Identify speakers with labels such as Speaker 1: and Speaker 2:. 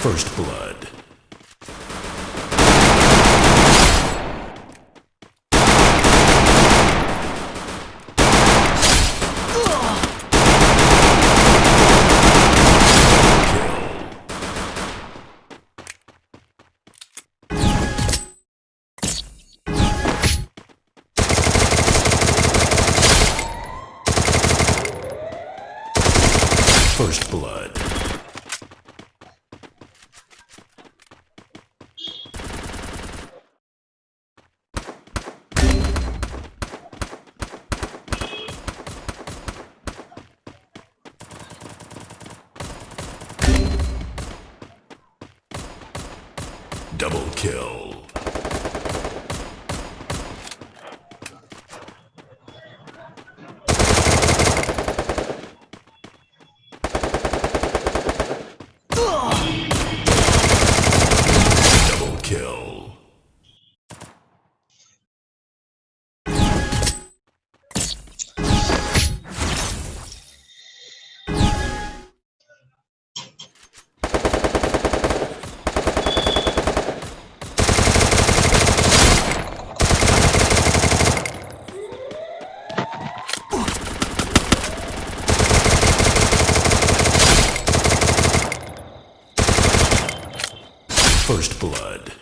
Speaker 1: First blood. First blood. Double kill. First Blood.